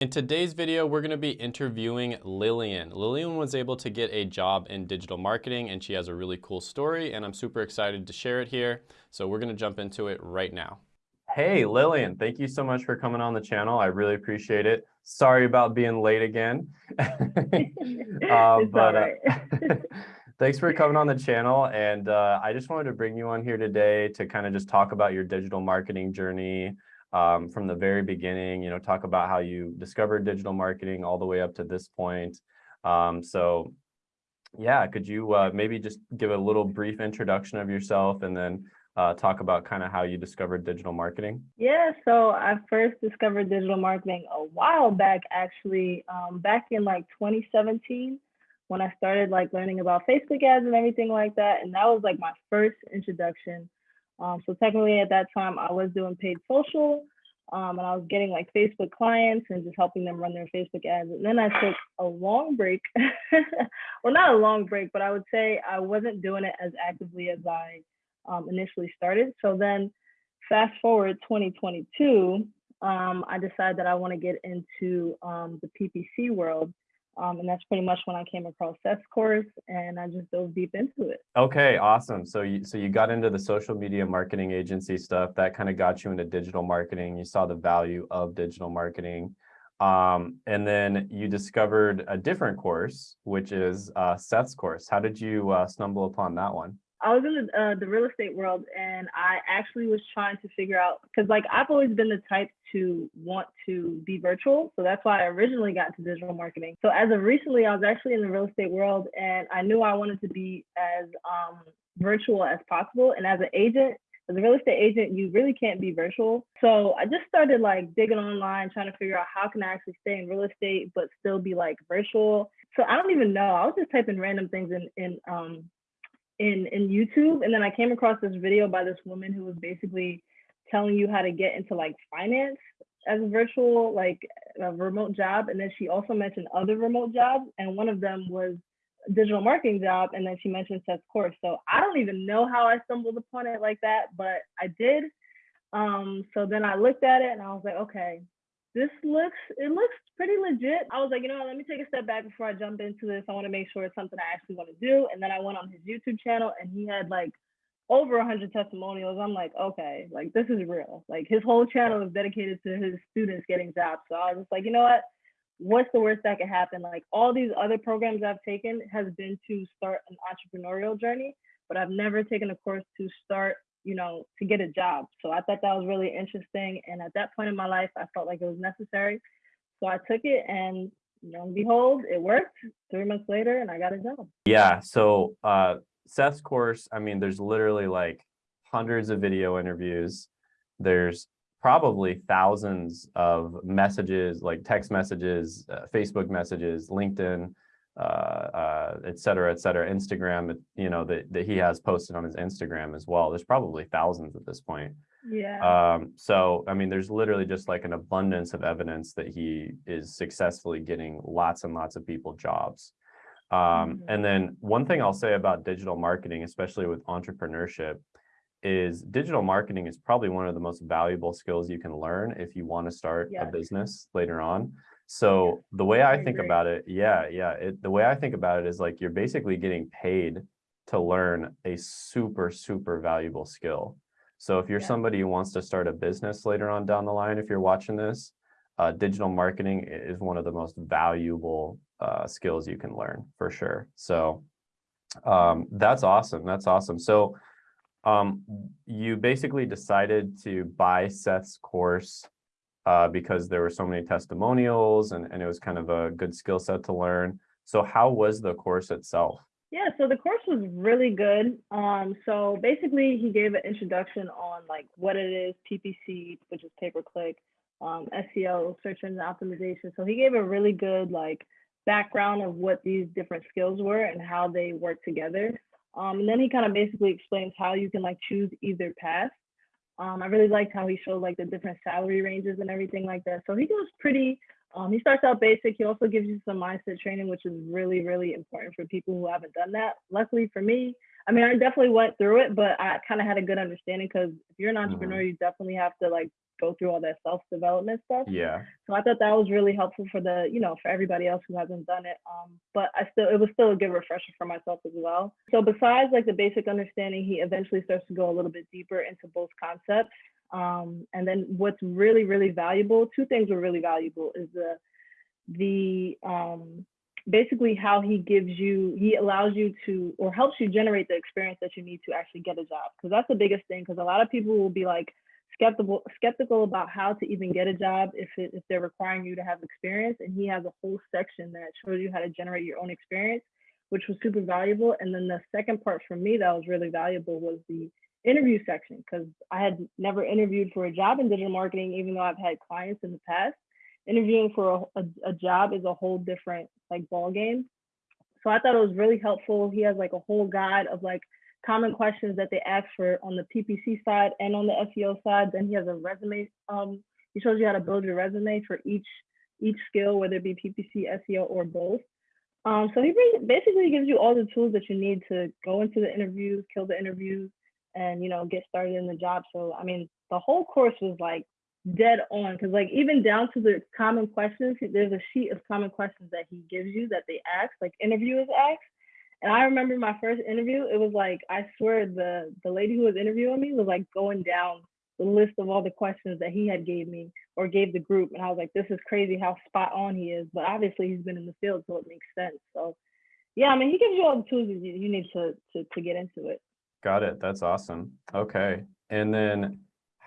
In today's video, we're going to be interviewing Lillian. Lillian was able to get a job in digital marketing and she has a really cool story and I'm super excited to share it here. So we're going to jump into it right now. Hey, Lillian, thank you so much for coming on the channel. I really appreciate it. Sorry about being late again. uh, but uh, thanks for coming on the channel. And uh, I just wanted to bring you on here today to kind of just talk about your digital marketing journey, um, from the very beginning, you know, talk about how you discovered digital marketing all the way up to this point. Um, so yeah, could you uh, maybe just give a little brief introduction of yourself and then uh, talk about kind of how you discovered digital marketing? Yeah, so I first discovered digital marketing a while back, actually, um, back in like 2017 when I started like learning about Facebook ads and everything like that. And that was like my first introduction um, so technically at that time I was doing paid social um, and I was getting like Facebook clients and just helping them run their Facebook ads. And then I took a long break. well, not a long break, but I would say I wasn't doing it as actively as I um, initially started. So then fast forward 2022, um, I decided that I want to get into um, the PPC world. Um, and that's pretty much when I came across Seth's course and I just dove deep into it. Okay, awesome. So you so you got into the social media marketing agency stuff that kind of got you into digital marketing. You saw the value of digital marketing. Um, and then you discovered a different course, which is uh, Seth's course. How did you uh, stumble upon that one? I was in the, uh, the real estate world and I actually was trying to figure out because like I've always been the type to want to be virtual. So that's why I originally got into digital marketing. So as of recently, I was actually in the real estate world and I knew I wanted to be as um, virtual as possible. And as an agent, as a real estate agent, you really can't be virtual. So I just started like digging online, trying to figure out how can I actually stay in real estate but still be like virtual. So I don't even know. I was just typing random things in in um in in YouTube, and then I came across this video by this woman who was basically telling you how to get into like finance as a virtual like a remote job, and then she also mentioned other remote jobs, and one of them was digital marketing job, and then she mentioned Seth's course. So I don't even know how I stumbled upon it like that, but I did. Um, so then I looked at it and I was like, okay, this looks it looks pretty legit. I was like, you know, let me take a step back before I jump into this. I want to make sure it's something I actually want to do. And then I went on his YouTube channel and he had like over a hundred testimonials. I'm like, okay, like this is real. Like his whole channel is dedicated to his students getting jobs. So I was just like, you know what? What's the worst that could happen? Like all these other programs I've taken has been to start an entrepreneurial journey, but I've never taken a course to start you know, to get a job. So I thought that was really interesting. And at that point in my life, I felt like it was necessary. So I took it and lo and behold, it worked three months later and I got a job. Yeah. So uh, Seth's course, I mean, there's literally like hundreds of video interviews. There's probably thousands of messages, like text messages, uh, Facebook messages, LinkedIn, uh, uh, et cetera, et cetera, Instagram, you know, that, that he has posted on his Instagram as well. There's probably thousands at this point. Yeah. Um, so, I mean, there's literally just like an abundance of evidence that he is successfully getting lots and lots of people jobs. Um, mm -hmm. And then one thing I'll say about digital marketing, especially with entrepreneurship, is digital marketing is probably one of the most valuable skills you can learn if you want to start yes. a business later on. So the way I, think about it, yeah, yeah, it, the way I think about it is like you're basically getting paid to learn a super, super valuable skill. So if you're yeah. somebody who wants to start a business later on down the line, if you're watching this, uh, digital marketing is one of the most valuable uh, skills you can learn for sure. So um, that's awesome. That's awesome. So um, you basically decided to buy Seth's course uh, because there were so many testimonials and, and it was kind of a good skill set to learn. So how was the course itself? Yeah, so the course was really good. Um, so basically he gave an introduction on like what it is, PPC, which is pay-per-click, um, SEO, search engine optimization. So he gave a really good like background of what these different skills were and how they work together. Um, and then he kind of basically explains how you can like choose either path. Um, I really liked how he showed like the different salary ranges and everything like that. So he goes pretty, um, he starts out basic. He also gives you some mindset training, which is really, really important for people who haven't done that. Luckily for me, I mean, I definitely went through it, but I kind of had a good understanding because if you're an mm-hmm. entrepreneur, mm -hmm. you definitely have to like go through all that self-development stuff. Yeah. So I thought that was really helpful for the, you know, for everybody else who hasn't done it. Um, but I still, it was still a good refresher for myself as well. So besides like the basic understanding, he eventually starts to go a little bit deeper into both concepts. Um, and then what's really, really valuable, two things were really valuable is the, the, um, basically how he gives you, he allows you to, or helps you generate the experience that you need to actually get a job. Cause that's the biggest thing. Cause a lot of people will be like, skeptical skeptical about how to even get a job if it, if they're requiring you to have experience and he has a whole section that shows you how to generate your own experience which was super valuable. And then the second part for me that was really valuable was the interview section because i had never interviewed for a job in digital marketing even though i've had clients in the past. Interviewing for a, a, a job is a whole different like ball game so i thought it was really helpful. He has like a whole guide of like common questions that they ask for on the PPC side and on the SEO side. Then he has a resume. Um, he shows you how to build your resume for each each skill, whether it be PPC, SEO, or both. Um, so he basically gives you all the tools that you need to go into the interviews, kill the interviews, and you know get started in the job. So I mean, the whole course was like dead on because like even down to the common questions, there's a sheet of common questions that he gives you that they ask, like interviewers ask and I remember my first interview, it was like, I swear the, the lady who was interviewing me was like going down the list of all the questions that he had gave me or gave the group. And I was like, this is crazy how spot on he is. But obviously he's been in the field, so it makes sense. So yeah, I mean, he gives you all the tools you, you need to, to, to get into it. Got it. That's awesome. Okay. And then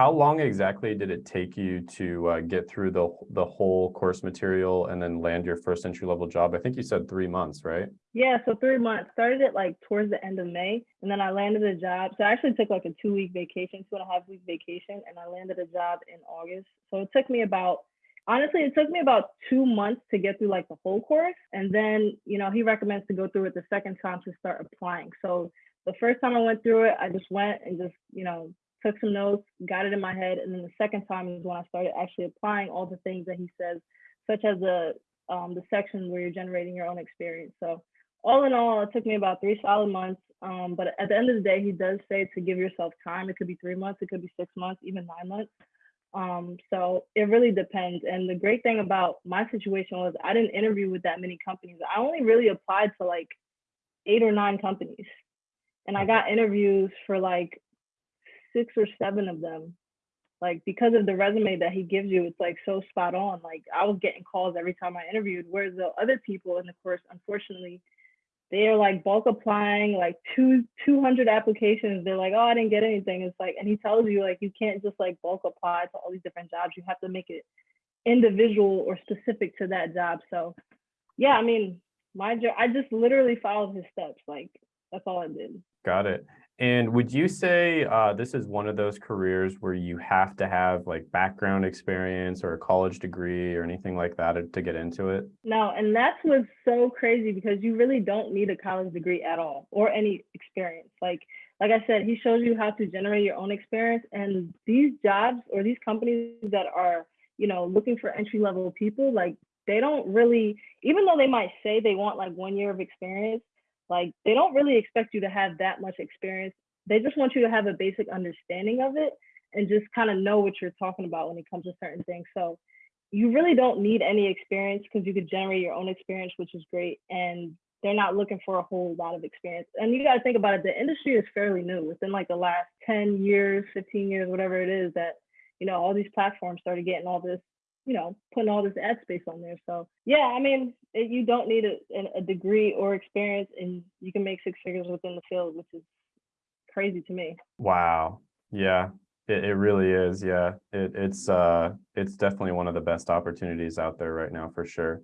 how long exactly did it take you to uh, get through the the whole course material and then land your first entry level job? I think you said three months, right? Yeah, so three months. Started it like towards the end of May, and then I landed a job. So I actually took like a two week vacation, two and a half week vacation, and I landed a job in August. So it took me about honestly, it took me about two months to get through like the whole course, and then you know he recommends to go through it the second time to start applying. So the first time I went through it, I just went and just you know took some notes, got it in my head, and then the second time is when I started actually applying all the things that he says, such as the um, the section where you're generating your own experience. So all in all, it took me about three solid months. Um, but at the end of the day, he does say to give yourself time. It could be three months, it could be six months, even nine months. Um, so it really depends. And the great thing about my situation was I didn't interview with that many companies. I only really applied to like eight or nine companies. And I got interviews for like six or seven of them like because of the resume that he gives you it's like so spot on like i was getting calls every time i interviewed whereas the other people in the course unfortunately they are like bulk applying like two 200 applications. They're like oh i didn't get anything. It's like and he tells you like you can't just like bulk apply to all these different jobs. You have to make it individual or specific to that job. So yeah i mean my job i just literally followed his steps like that's all i did. Got it and would you say uh, this is one of those careers where you have to have like background experience or a college degree or anything like that to get into it? No, and that's what's so crazy because you really don't need a college degree at all or any experience. Like like I said, he shows you how to generate your own experience. And these jobs or these companies that are, you know, looking for entry level people, like they don't really, even though they might say they want like one year of experience, like they don't really expect you to have that much experience. They just want you to have a basic understanding of it and just kind of know what you're talking about when it comes to certain things. So you really don't need any experience because you could generate your own experience, which is great. And they're not looking for a whole lot of experience. And you got to think about it, the industry is fairly new within like the last 10 years, 15 years, whatever it is that, you know, all these platforms started getting all this you know, putting all this ad space on there. So yeah, I mean, it, you don't need a, a degree or experience, and you can make six figures within the field, which is crazy to me. Wow. Yeah, it, it really is. Yeah, it, it's uh, it's definitely one of the best opportunities out there right now for sure.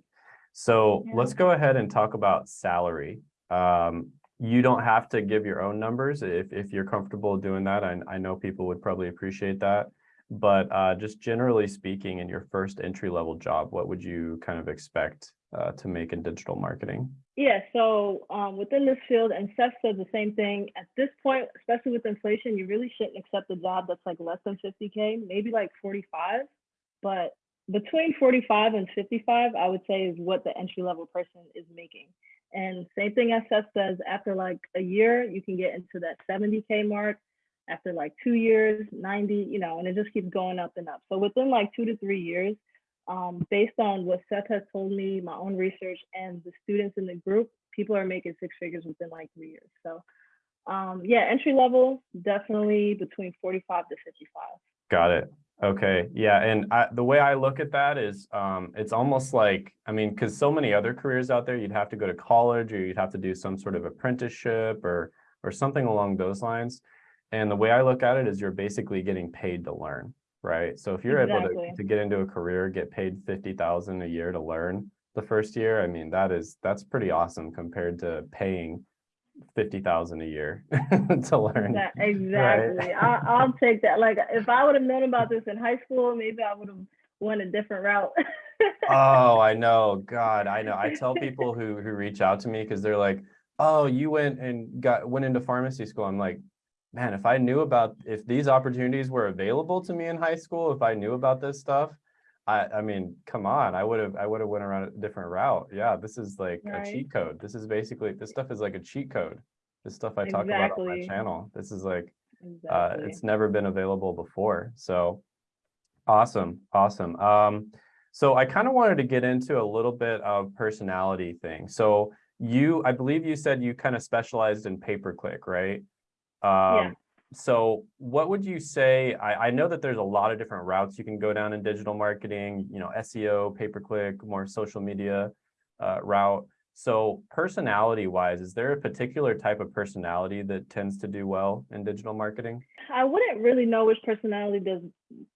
So yeah. let's go ahead and talk about salary. Um, you don't have to give your own numbers if, if you're comfortable doing that. I, I know people would probably appreciate that but uh, just generally speaking in your first entry level job, what would you kind of expect uh, to make in digital marketing? Yeah, so um, within this field, and Seth said the same thing. At this point, especially with inflation, you really shouldn't accept a job that's like less than 50K, maybe like 45. But between 45 and 55, I would say is what the entry level person is making. And same thing as Seth says, after like a year, you can get into that 70K mark. After like two years, 90, you know, and it just keeps going up and up. So within like two to three years, um, based on what Seth has told me, my own research, and the students in the group, people are making six figures within like three years. So um, yeah, entry level, definitely between 45 to 55. Got it. Okay. Yeah. And I, the way I look at that is um, it's almost like, I mean, because so many other careers out there, you'd have to go to college or you'd have to do some sort of apprenticeship or or something along those lines. And the way I look at it is you're basically getting paid to learn, right? So if you're Exactly. able to, to get into a career, get paid 50,000 a year to learn the first year, I mean, that is, that's pretty awesome compared to paying 50,000 a year to learn. Exactly. I, I'll take that. Like if I would have known about this in high school, maybe I would have went a different route. Oh, I know. God, I know. I tell people who who reach out to me because they're like, "Oh, you went and got went into pharmacy school." I'm like, man, if I knew about if these opportunities were available to me in high school, if I knew about this stuff, I I mean, come on, I would have I would have went around a different route. Yeah, this is like a cheat code. This is basically this stuff is like a cheat code. This stuff I talk about on my channel. This is like uh, it's never been available before. So awesome, awesome. Um, so I kind of wanted to get into a little bit of personality thing. So you, I believe you said you kind of specialized in pay-per-click, right? Um, so what would you say? I, I know that there's a lot of different routes you can go down in digital marketing, you know, SEO, pay-per-click, more social media uh, route. So personality wise, is there a particular type of personality that tends to do well in digital marketing? I wouldn't really know which personality does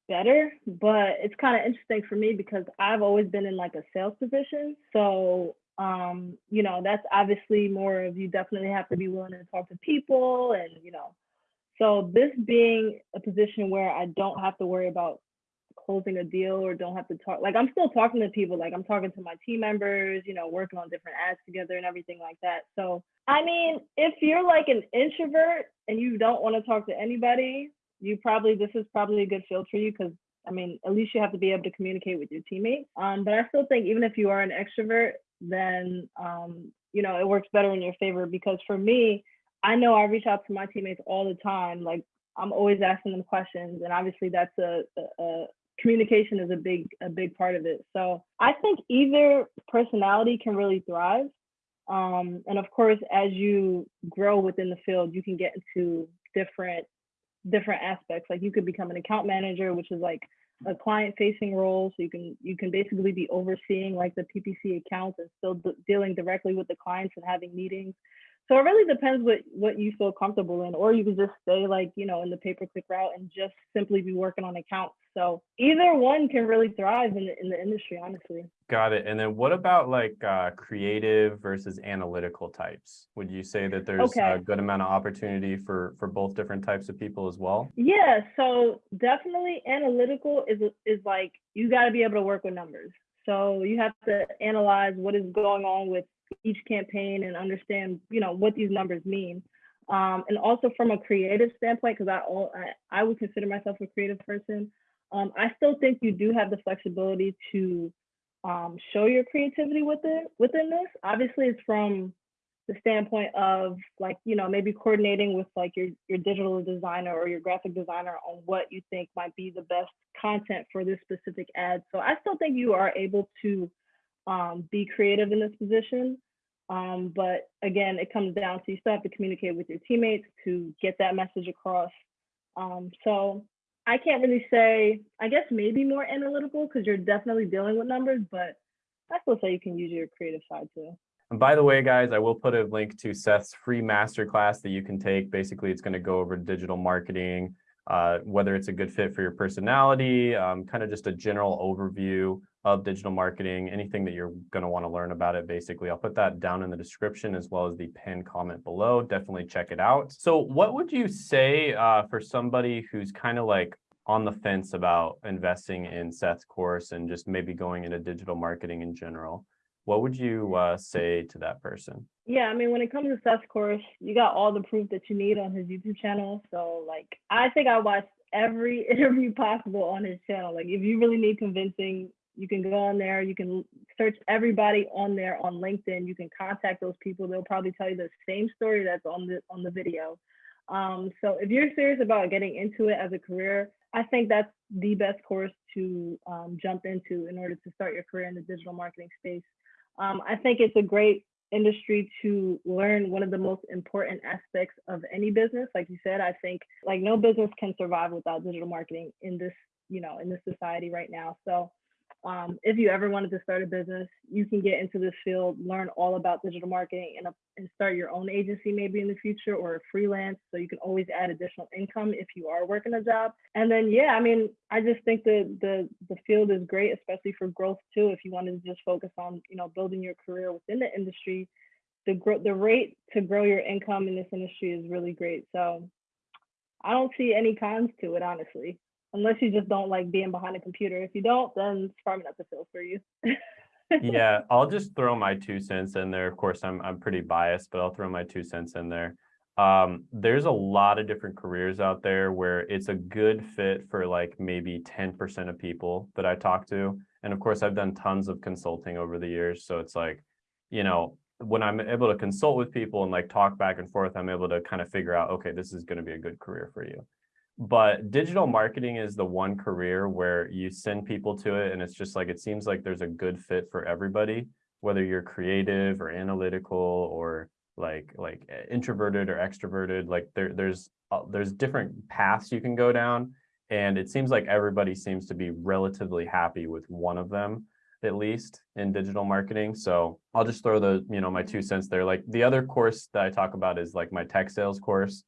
better, but it's kind of interesting for me because I've always been in like a sales position. So, um, you know, that's obviously more of you definitely have to be willing to talk to people and, you know, so this being a position where I don't have to worry about closing a deal or don't have to talk, like I'm still talking to people, like I'm talking to my team members, you know, working on different ads together and everything like that. So, I mean, if you're like an introvert and you don't want to talk to anybody, you probably this is probably a good field for you because I mean, at least you have to be able to communicate with your teammates. Um, but I still think even if you are an extrovert, then um, you know it works better in your favor because for me, I know I reach out to my teammates all the time. Like I'm always asking them questions, and obviously that's a, a, a communication is a big a big part of it. So I think either personality can really thrive. Um, and of course, as you grow within the field, you can get into different different aspects. Like you could become an account manager, which is like a client facing role. So you can you can basically be overseeing like the PPC accounts and still dealing directly with the clients and having meetings. So it really depends what what you feel comfortable in, or you can just stay like you know in the pay per click route and just simply be working on accounts. So either one can really thrive in the in the industry, honestly. Got it. And then what about like uh, creative versus analytical types? Would you say that there's Okay. a good amount of opportunity for for both different types of people as well? Yeah, so definitely analytical is is like you got to be able to work with numbers. So you have to analyze what is going on with each campaign and understand, you know, what these numbers mean. Um, and also from a creative standpoint, because I, I I would consider myself a creative person. Um, I still think you do have the flexibility to um, show your creativity within within this. Obviously, it's from the standpoint of like you know maybe coordinating with like your your digital designer or your graphic designer on what you think might be the best content for this specific ad so i still think you are able to um, be creative in this position. Um, but again it comes down to you still have to communicate with your teammates to get that message across. Um, so i can't really say i guess maybe more analytical because you're definitely dealing with numbers but i still say you can use your creative side too. And by the way, guys, I will put a link to Seth's free masterclass that you can take. Basically, it's going to go over digital marketing, uh, whether it's a good fit for your personality, um, kind of just a general overview of digital marketing, anything that you're going to want to learn about it. Basically, I'll put that down in the description as well as the pinned comment below. Definitely check it out. So what would you say uh, for somebody who's kind of like on the fence about investing in Seth's course and just maybe going into digital marketing in general? What would you uh, say to that person? Yeah, I mean, when it comes to Seth's course, you got all the proof that you need on his YouTube channel. So, like, I think I watched every interview possible on his channel. Like, if you really need convincing, you can go on there. You can search everybody on there on LinkedIn. You can contact those people. They'll probably tell you the same story that's on the on the video. Um, so if you're serious about getting into it as a career, I think that's the best course to um, jump into in order to start your career in the digital marketing space. Um, I think it's a great industry to learn one of the most important aspects of any business. Like you said, I think like no business can survive without digital marketing in this, you know, in this society right now. So um, if you ever wanted to start a business, you can get into this field, learn all about digital marketing, and, uh, and start your own agency maybe in the future or freelance. So you can always add additional income if you are working a job. And then, yeah, I mean, I just think that the the field is great, especially for growth too. If you wanted to just focus on, you know, building your career within the industry, the growth, the rate to grow your income in this industry is really great. So I don't see any cons to it, honestly unless you just don't like being behind a computer. If you don't, then it's probably not the field for you. yeah, I'll just throw my two cents in there. Of course, I'm I'm pretty biased, but I'll throw my two cents in there. Um, there's a lot of different careers out there where it's a good fit for like maybe 10% of people that I talk to. And of course, I've done tons of consulting over the years. So it's like, you know, when I'm able to consult with people and like talk back and forth, I'm able to kind of figure out, okay, this is going to be a good career for you but digital marketing is the one career where you send people to it and it's just like it seems like there's a good fit for everybody whether you're creative or analytical or like like eh, introverted or extroverted like there there's uh, there's different paths you can go down and it seems like everybody seems to be relatively happy with one of them at least in digital marketing so i'll just throw the you know my two cents there. Like the other course that i talk about is like my tech sales course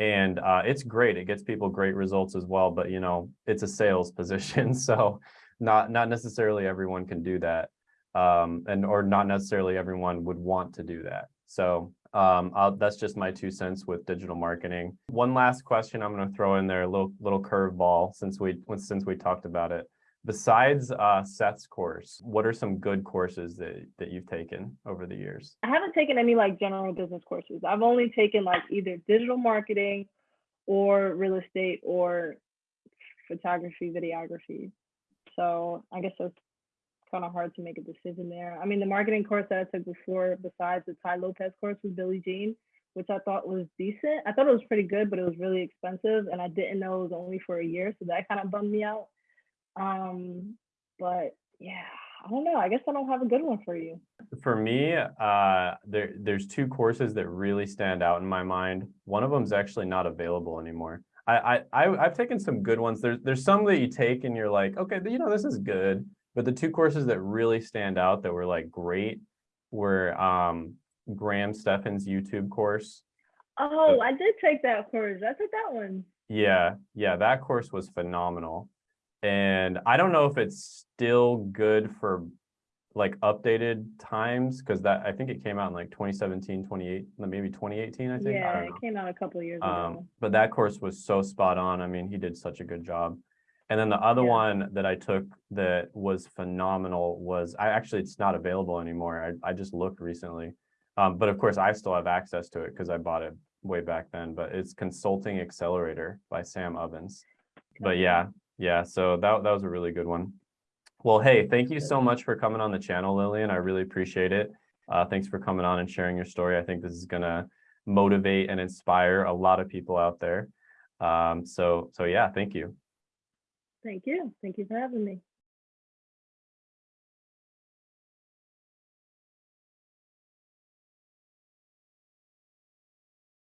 and uh, it's great. It gets people great results as well, but you know, it's a sales position. So not, not necessarily everyone can do that. Um, and, or not necessarily everyone would want to do that. So um, that's just my two cents with digital marketing. One last question I'm going to throw in there, a little, little curveball since we, since we talked about it. Besides uh, Seth's course, what are some good courses that, that you've taken over the years? I haven't taken any like general business courses. I've only taken like either digital marketing or real estate or photography, videography. So I guess it's kind of hard to make a decision there. I mean, the marketing course that I took before, besides the Tai Lopez course, with Billy Gene, which I thought was decent. I thought it was pretty good, but it was really expensive, and I didn't know it was only for a year, so that kind of bummed me out. Um, but yeah, I don't know. I guess I don't have a good one for you. For me, uh, there there's two courses that really stand out in my mind. One of them is actually not available anymore. I, I I've taken some good ones. There's there's some that you take and you're like, okay, you know, this is good. But the two courses that really stand out that were like great were um, Graham Stephan's YouTube course. Oh, I did take that course. I took that one. Yeah, yeah, that course was phenomenal and I don't know if it's still good for like updated times because that I think it came out in like 2017, 28, maybe 2018, I think. Yeah, I it came out a couple years um, ago. But that course was so spot on. I mean, he did such a good job. And then the other Yeah. one that I took that was phenomenal was I actually it's not available anymore. I, I just looked recently. Um, but of course I still have access to it because I bought it way back then. But it's Consulting Accelerator by Sam Ovens. But yeah, yeah, so that, that was a really good one. Well, hey, thank you so much for coming on the channel, Lillian. I really appreciate it. Uh, thanks for coming on and sharing your story. I think this is going to motivate and inspire a lot of people out there. Um, so, so yeah, thank you. Thank you. Thank you for having me.